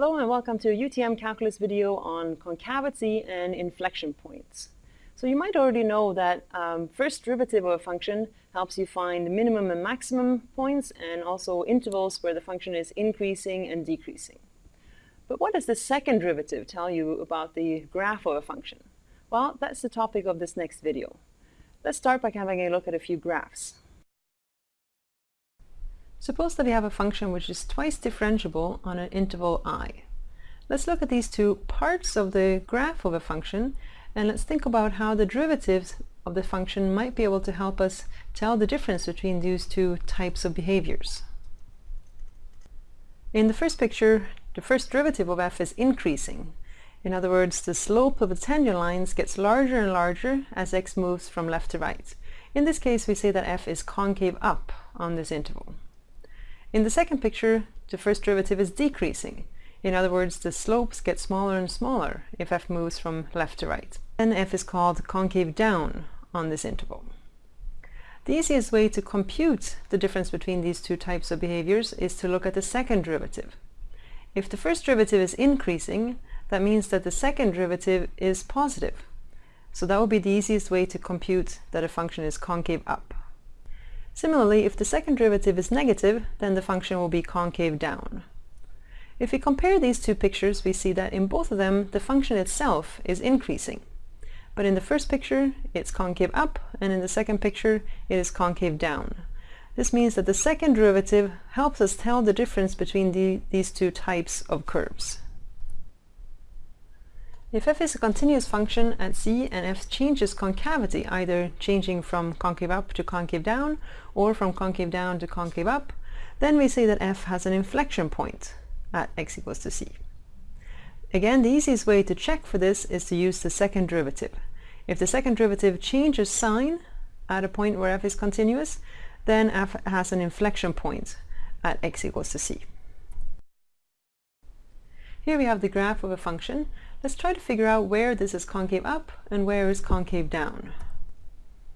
Hello and welcome to a UTM calculus video on concavity and inflection points. So you might already know that um, first derivative of a function helps you find minimum and maximum points and also intervals where the function is increasing and decreasing. But what does the second derivative tell you about the graph of a function? Well, that's the topic of this next video. Let's start by having a look at a few graphs. Suppose that we have a function which is twice differentiable on an interval i. Let's look at these two parts of the graph of a function and let's think about how the derivatives of the function might be able to help us tell the difference between these two types of behaviors. In the first picture, the first derivative of f is increasing. In other words, the slope of the tangent lines gets larger and larger as x moves from left to right. In this case, we say that f is concave up on this interval. In the second picture, the first derivative is decreasing. In other words, the slopes get smaller and smaller if f moves from left to right. Then f is called concave down on this interval. The easiest way to compute the difference between these two types of behaviors is to look at the second derivative. If the first derivative is increasing, that means that the second derivative is positive. So that would be the easiest way to compute that a function is concave up. Similarly, if the second derivative is negative, then the function will be concave down. If we compare these two pictures, we see that in both of them, the function itself is increasing. But in the first picture, it's concave up, and in the second picture, it is concave down. This means that the second derivative helps us tell the difference between the, these two types of curves. If f is a continuous function at c and f changes concavity, either changing from concave up to concave down or from concave down to concave up, then we say that f has an inflection point at x equals to c. Again, the easiest way to check for this is to use the second derivative. If the second derivative changes sign at a point where f is continuous, then f has an inflection point at x equals to c. Here we have the graph of a function Let's try to figure out where this is concave up and where is concave down.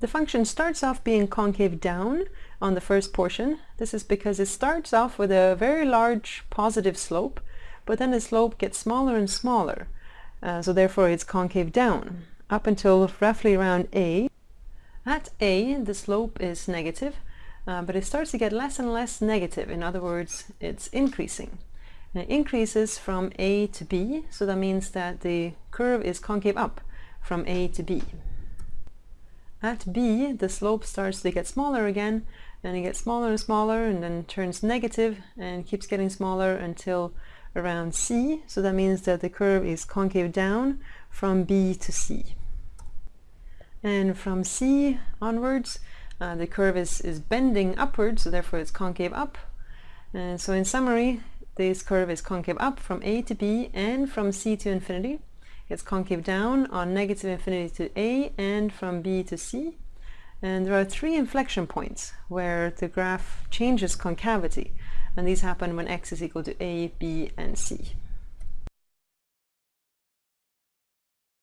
The function starts off being concave down on the first portion. This is because it starts off with a very large positive slope, but then the slope gets smaller and smaller. Uh, so therefore it's concave down up until roughly around A. At A, the slope is negative, uh, but it starts to get less and less negative. In other words, it's increasing. Increases from A to B, so that means that the curve is concave up from A to B. At B, the slope starts to get smaller again, and it gets smaller and smaller, and then turns negative and keeps getting smaller until around C, so that means that the curve is concave down from B to C. And from C onwards, uh, the curve is, is bending upwards, so therefore it's concave up. And so in summary, this curve is concave up from a to b and from c to infinity. It's concave down on negative infinity to a and from b to c. And there are three inflection points where the graph changes concavity. And these happen when x is equal to a, b, and c.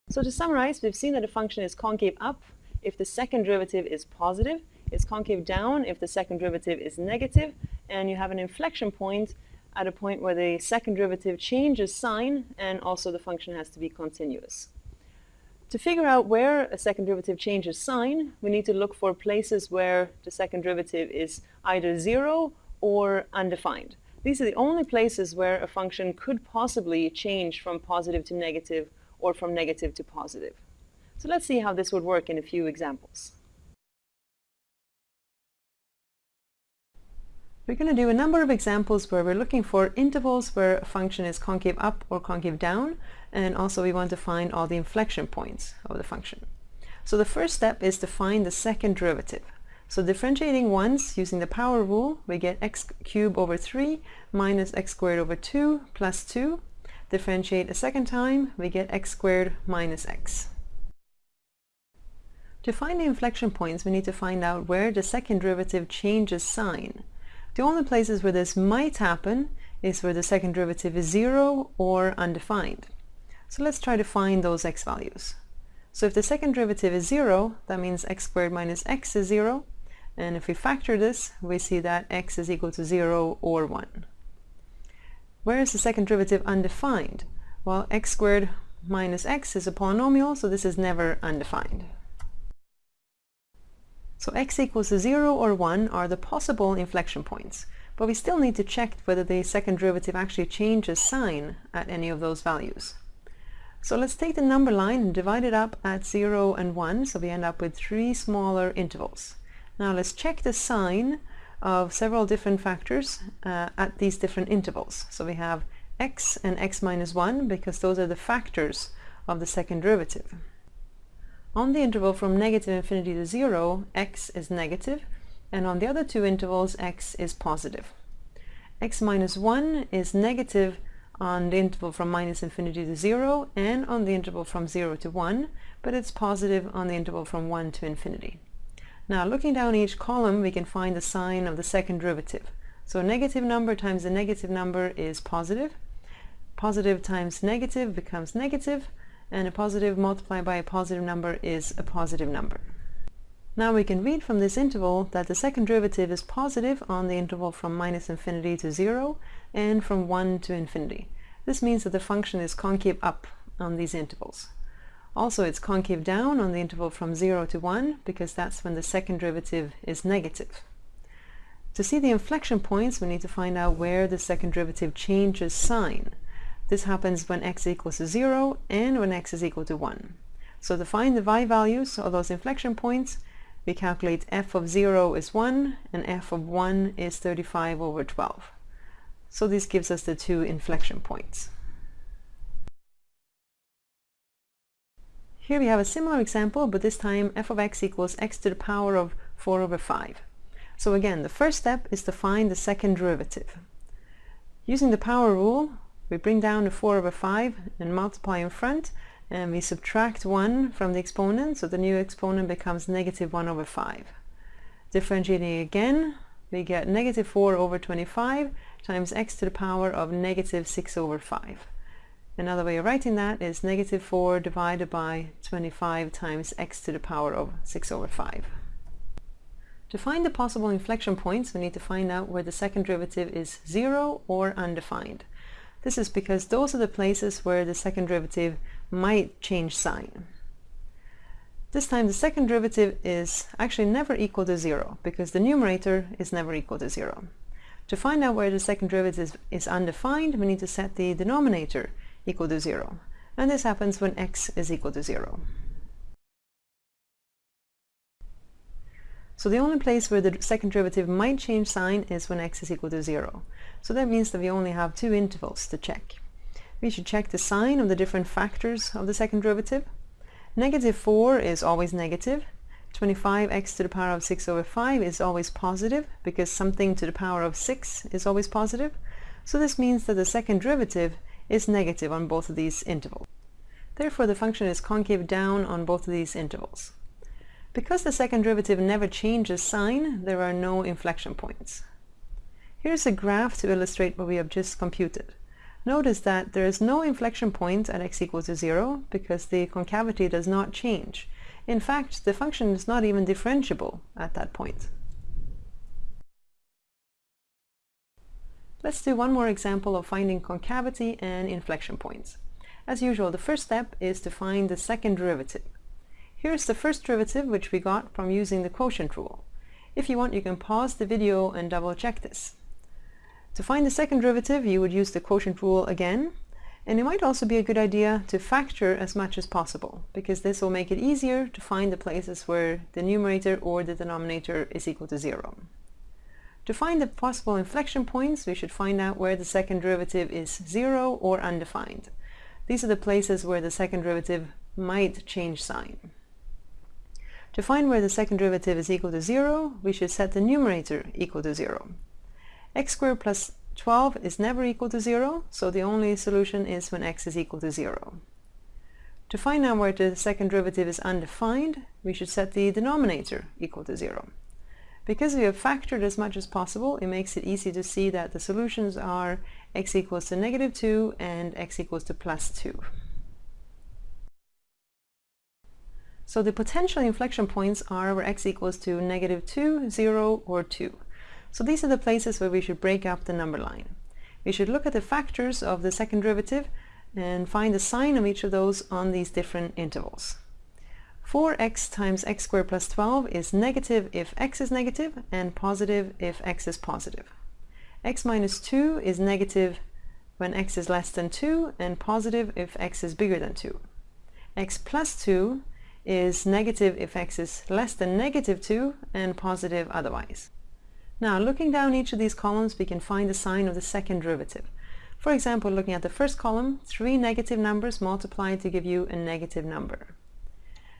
So to summarize, we've seen that a function is concave up if the second derivative is positive, it's concave down if the second derivative is negative, and you have an inflection point at a point where the second derivative changes sign and also the function has to be continuous. To figure out where a second derivative changes sign, we need to look for places where the second derivative is either zero or undefined. These are the only places where a function could possibly change from positive to negative or from negative to positive. So let's see how this would work in a few examples. We're going to do a number of examples where we're looking for intervals where a function is concave up or concave down, and also we want to find all the inflection points of the function. So the first step is to find the second derivative. So differentiating once using the power rule, we get x cubed over 3 minus x squared over 2 plus 2. Differentiate a second time, we get x squared minus x. To find the inflection points, we need to find out where the second derivative changes sign. The only places where this might happen is where the second derivative is zero or undefined. So let's try to find those x values. So if the second derivative is zero, that means x squared minus x is zero. And if we factor this, we see that x is equal to zero or one. Where is the second derivative undefined? Well, x squared minus x is a polynomial, so this is never undefined. So x equals to 0 or 1 are the possible inflection points, but we still need to check whether the second derivative actually changes sign at any of those values. So let's take the number line and divide it up at 0 and 1, so we end up with three smaller intervals. Now let's check the sign of several different factors uh, at these different intervals. So we have x and x minus 1 because those are the factors of the second derivative. On the interval from negative infinity to 0, x is negative, and on the other two intervals, x is positive. x minus 1 is negative on the interval from minus infinity to 0 and on the interval from 0 to 1, but it's positive on the interval from 1 to infinity. Now looking down each column we can find the sign of the second derivative. So a negative number times a negative number is positive. Positive times negative becomes negative and a positive multiplied by a positive number is a positive number. Now we can read from this interval that the second derivative is positive on the interval from minus infinity to 0 and from 1 to infinity. This means that the function is concave up on these intervals. Also it's concave down on the interval from 0 to 1 because that's when the second derivative is negative. To see the inflection points we need to find out where the second derivative changes sign. This happens when x equals to 0 and when x is equal to 1. So to find the y values of those inflection points we calculate f of 0 is 1 and f of 1 is 35 over 12. So this gives us the two inflection points. Here we have a similar example, but this time f of x equals x to the power of 4 over 5. So again, the first step is to find the second derivative. Using the power rule, we bring down the 4 over 5 and multiply in front, and we subtract 1 from the exponent, so the new exponent becomes negative 1 over 5. Differentiating again, we get negative 4 over 25 times x to the power of negative 6 over 5. Another way of writing that is negative 4 divided by 25 times x to the power of 6 over 5. To find the possible inflection points, we need to find out where the second derivative is 0 or undefined. This is because those are the places where the second derivative might change sign. This time the second derivative is actually never equal to 0 because the numerator is never equal to 0. To find out where the second derivative is undefined, we need to set the denominator equal to 0. And this happens when x is equal to 0. So the only place where the second derivative might change sign is when x is equal to 0. So that means that we only have two intervals to check. We should check the sign of the different factors of the second derivative. Negative 4 is always negative. 25x to the power of 6 over 5 is always positive because something to the power of 6 is always positive. So this means that the second derivative is negative on both of these intervals. Therefore the function is concave down on both of these intervals. Because the second derivative never changes sign, there are no inflection points. Here's a graph to illustrate what we have just computed. Notice that there is no inflection point at x equals to 0 because the concavity does not change. In fact, the function is not even differentiable at that point. Let's do one more example of finding concavity and inflection points. As usual, the first step is to find the second derivative. Here's the first derivative which we got from using the quotient rule. If you want, you can pause the video and double check this. To find the second derivative, you would use the quotient rule again, and it might also be a good idea to factor as much as possible, because this will make it easier to find the places where the numerator or the denominator is equal to zero. To find the possible inflection points, we should find out where the second derivative is zero or undefined. These are the places where the second derivative might change sign. To find where the second derivative is equal to 0, we should set the numerator equal to 0. x squared plus 12 is never equal to 0, so the only solution is when x is equal to 0. To find out where the second derivative is undefined, we should set the denominator equal to 0. Because we have factored as much as possible, it makes it easy to see that the solutions are x equals to negative 2 and x equals to plus 2. So the potential inflection points are where x equals to negative 2, 0, or 2. So these are the places where we should break up the number line. we should look at the factors of the second derivative and find the sign of each of those on these different intervals. 4x times x squared plus 12 is negative if x is negative and positive if x is positive. x minus 2 is negative when x is less than 2 and positive if x is bigger than 2. x plus 2 is negative if x is less than negative 2 and positive otherwise. Now looking down each of these columns we can find the sign of the second derivative. For example, looking at the first column, three negative numbers multiplied to give you a negative number.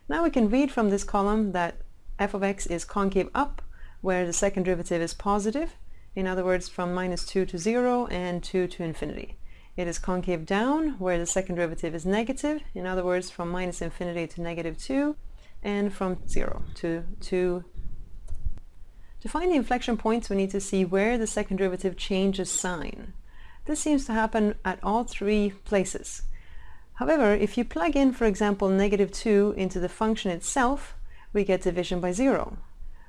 Now we can read from this column that f of x is concave up, where the second derivative is positive, in other words from minus 2 to 0 and 2 to infinity. It is concave down, where the second derivative is negative, in other words from minus infinity to negative 2, and from 0 to 2. To find the inflection points we need to see where the second derivative changes sign. This seems to happen at all three places. However, if you plug in, for example, negative 2 into the function itself, we get division by 0.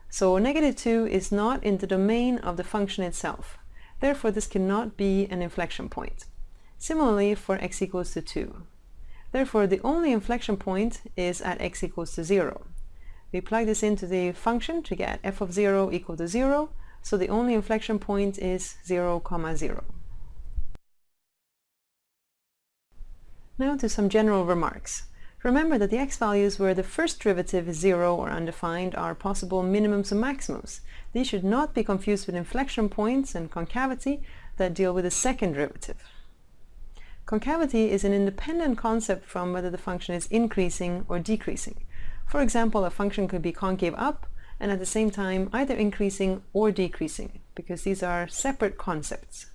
So negative 2 is not in the domain of the function itself. Therefore, this cannot be an inflection point. Similarly for x equals to 2. Therefore, the only inflection point is at x equals to 0. We plug this into the function to get f of 0 equal to 0, so the only inflection point is 0, comma 0. Now to some general remarks. Remember that the x values where the first derivative is zero or undefined are possible minimums and maximums. These should not be confused with inflection points and concavity that deal with the second derivative. Concavity is an independent concept from whether the function is increasing or decreasing. For example, a function could be concave up and at the same time either increasing or decreasing because these are separate concepts.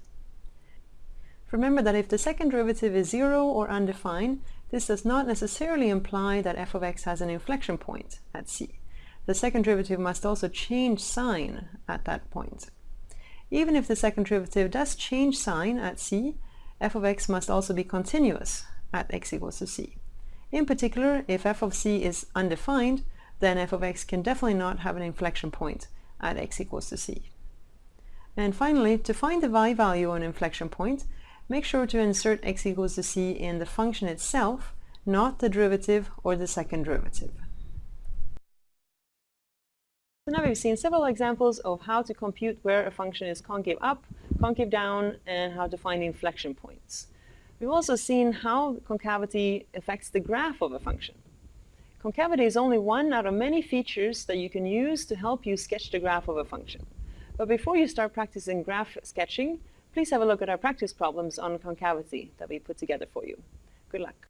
Remember that if the second derivative is zero or undefined, this does not necessarily imply that f of x has an inflection point at c. The second derivative must also change sign at that point. Even if the second derivative does change sign at c, f of x must also be continuous at x equals to c. In particular, if f of c is undefined, then f of x can definitely not have an inflection point at x equals to c. And finally, to find the y value on inflection point, make sure to insert x equals to c in the function itself, not the derivative or the second derivative. So now we've seen several examples of how to compute where a function is concave up, concave down, and how to find inflection points. We've also seen how concavity affects the graph of a function. Concavity is only one out of many features that you can use to help you sketch the graph of a function. But before you start practicing graph sketching, please have a look at our practice problems on concavity that we put together for you. Good luck.